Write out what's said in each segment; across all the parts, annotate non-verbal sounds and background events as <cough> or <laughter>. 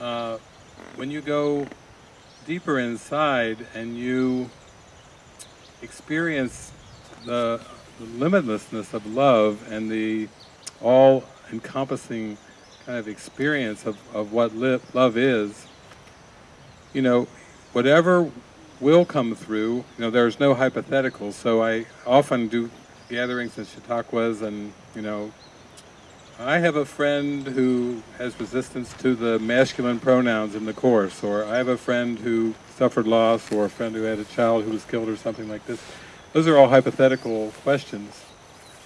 Uh, when you go deeper inside and you experience the, the limitlessness of love and the all-encompassing kind of experience of, of what love is, you know, whatever will come through, you know, there's no hypotheticals, so I often do gatherings in Chautauquas and, you know, I have a friend who has resistance to the masculine pronouns in the Course, or I have a friend who suffered loss, or a friend who had a child who was killed, or something like this. Those are all hypothetical questions.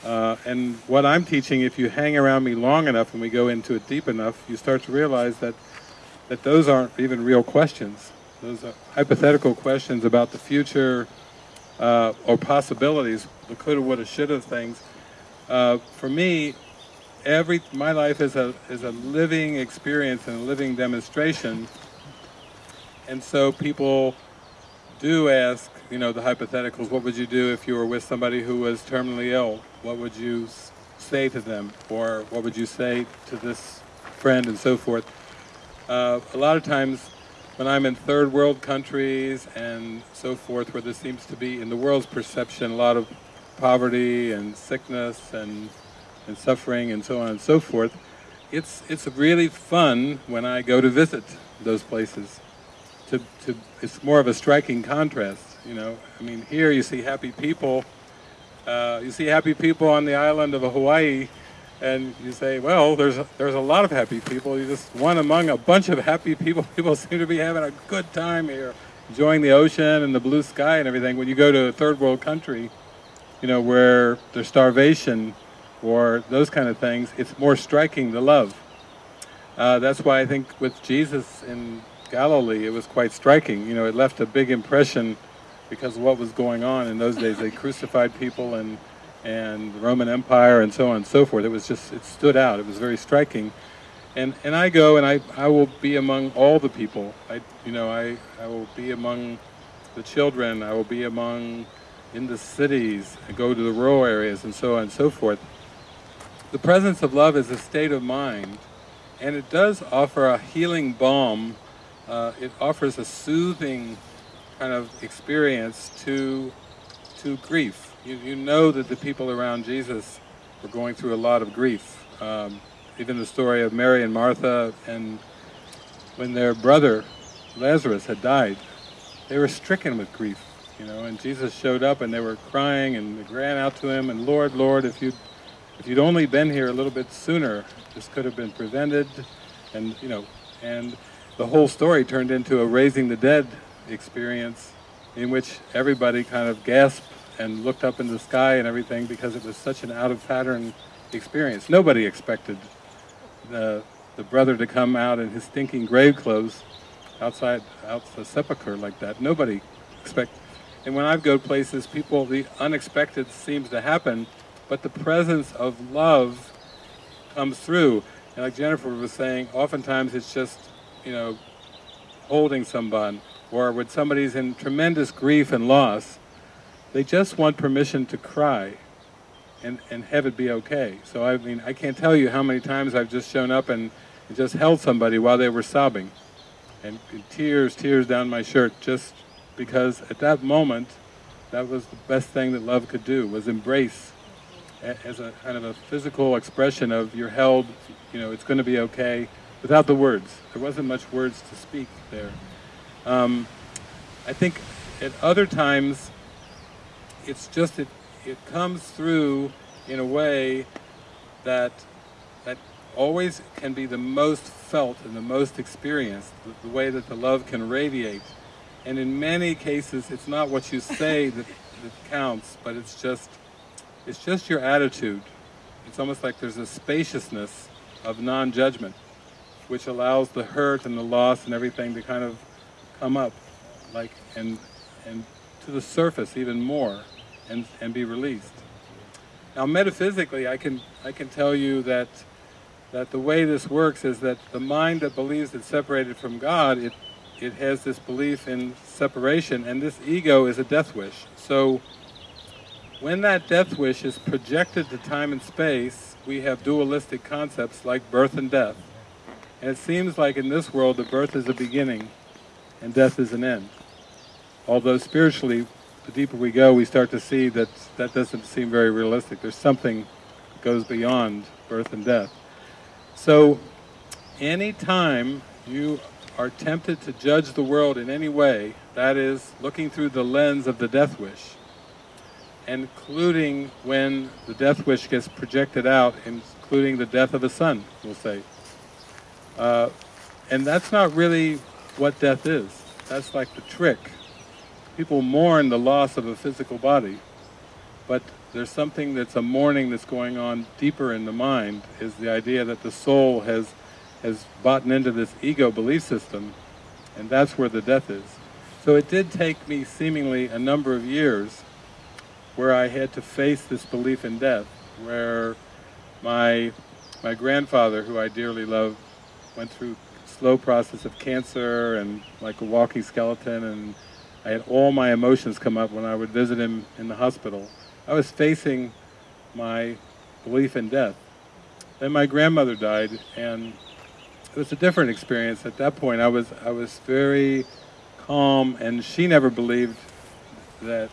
Uh, and what I'm teaching, if you hang around me long enough and we go into it deep enough, you start to realize that, that those aren't even real questions. Those are hypothetical questions about the future uh, or possibilities, the coulda, woulda, shoulda things. Uh, for me, every my life is a is a living experience and a living demonstration. And so people do ask, you know, the hypotheticals, what would you do if you were with somebody who was terminally ill? What would you say to them? Or what would you say to this friend and so forth? Uh, a lot of times when I'm in third world countries and so forth, where there seems to be, in the world's perception, a lot of poverty and sickness and, and suffering and so on and so forth, it's, it's really fun when I go to visit those places. To, to, it's more of a striking contrast, you know. I mean, here you see happy people. Uh, you see happy people on the island of Hawaii, and you say, well, there's a, there's a lot of happy people. You're just one among a bunch of happy people. <laughs> People seem to be having a good time here, enjoying the ocean and the blue sky and everything. When you go to a third world country, you know, where there's starvation or those kind of things, it's more striking, the love. Uh, that's why I think with Jesus in Galilee, it was quite striking. You know, it left a big impression because of what was going on in those days. They crucified people and and the Roman Empire and so on and so forth. It was just, it stood out. It was very striking. And, and I go and I, I will be among all the people. I, you know, I, I will be among the children. I will be among, in the cities, I go to the rural areas and so on and so forth. The presence of love is a state of mind and it does offer a healing balm. Uh, it offers a soothing kind of experience to, to grief you, you know that the people around Jesus were going through a lot of grief. Um, even the story of Mary and Martha, and when their brother Lazarus had died, they were stricken with grief, you know, and Jesus showed up and they were crying and they ran out to him and Lord, Lord, if you'd, if you'd only been here a little bit sooner, this could have been prevented, and, you know, and the whole story turned into a raising the dead experience in which everybody kind of gasped and looked up in the sky and everything because it was such an out of pattern experience. Nobody expected the, the brother to come out in his stinking grave clothes outside out the sepulcher like that. Nobody expect. And when I go places, people, the unexpected seems to happen, but the presence of love comes through. And like Jennifer was saying, oftentimes it's just, you know, holding someone, or when somebody's in tremendous grief and loss, they just want permission to cry and, and have it be okay. So I mean, I can't tell you how many times I've just shown up and, and just held somebody while they were sobbing. And, and tears, tears down my shirt just because at that moment, that was the best thing that love could do, was embrace as a kind of a physical expression of you're held, you know, it's going to be okay, without the words. There wasn't much words to speak there. Um, I think at other times, it's just it, it comes through in a way that that always can be the most felt and the most experienced, the, the way that the love can radiate. And in many cases, it's not what you say <laughs> that, that counts, but it's just it's just your attitude. It's almost like there's a spaciousness of non-judgment, which allows the hurt and the loss and everything to kind of come up, like and and to the surface even more and, and be released. Now metaphysically, I can, I can tell you that, that the way this works is that the mind that believes it's separated from God, it, it has this belief in separation, and this ego is a death wish. So when that death wish is projected to time and space, we have dualistic concepts like birth and death. And it seems like in this world, the birth is a beginning and death is an end. Although spiritually, the deeper we go, we start to see that that doesn't seem very realistic. There's something that goes beyond birth and death. So, any time you are tempted to judge the world in any way, that is, looking through the lens of the death wish, including when the death wish gets projected out, including the death of a son, we'll say. Uh, and that's not really what death is. That's like the trick. People mourn the loss of a physical body, but there's something that's a mourning that's going on deeper in the mind, is the idea that the soul has, has bought into this ego belief system, and that's where the death is. So it did take me seemingly a number of years where I had to face this belief in death, where my, my grandfather, who I dearly love, went through slow process of cancer and like a walking skeleton and I had all my emotions come up when I would visit him in the hospital. I was facing my belief in death. Then my grandmother died and it was a different experience. At that point I was, I was very calm and she never believed that,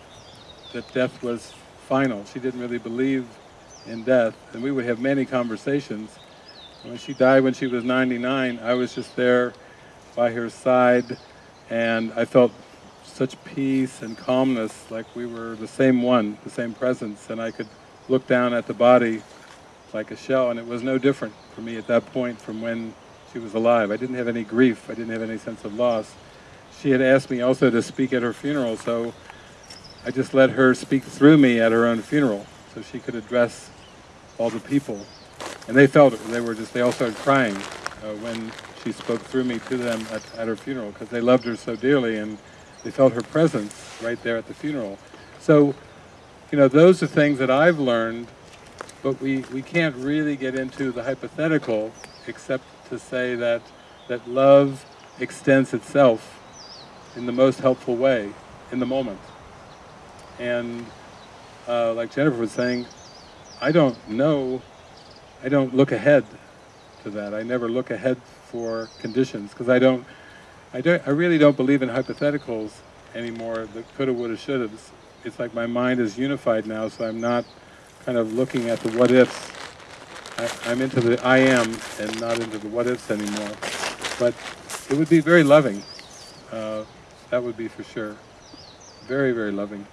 that death was final. She didn't really believe in death and we would have many conversations when she died when she was 99, I was just there by her side and I felt such peace and calmness, like we were the same one, the same presence, and I could look down at the body like a shell, and it was no different for me at that point from when she was alive. I didn't have any grief, I didn't have any sense of loss. She had asked me also to speak at her funeral, so I just let her speak through me at her own funeral, so she could address all the people and they felt it. They were just, they all started crying uh, when she spoke through me to them at, at her funeral because they loved her so dearly and they felt her presence right there at the funeral. So, you know, those are things that I've learned, but we, we can't really get into the hypothetical except to say that, that love extends itself in the most helpful way in the moment. And uh, like Jennifer was saying, I don't know I don't look ahead to that. I never look ahead for conditions because I don't, I don't, I really don't believe in hypotheticals anymore. The coulda, woulda, shoulda. It's, it's like my mind is unified now, so I'm not kind of looking at the what ifs. I, I'm into the I am and not into the what ifs anymore. But it would be very loving. Uh, that would be for sure. Very, very loving.